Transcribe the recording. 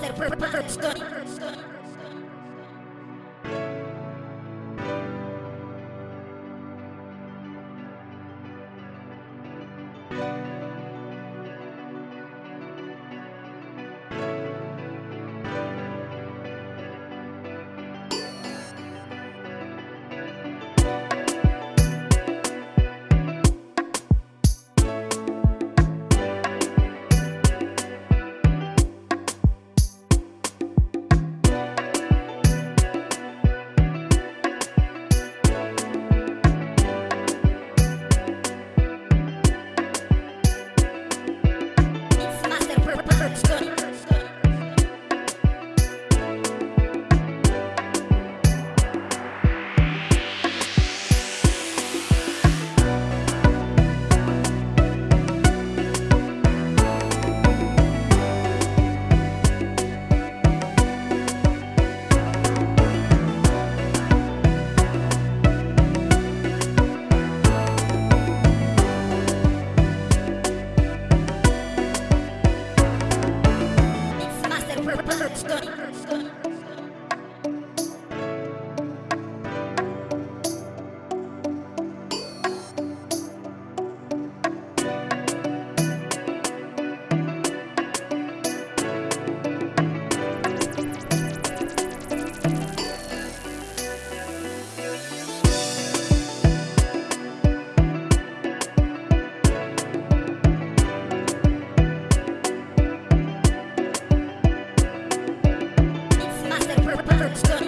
Master Production. touchdown. Let's go.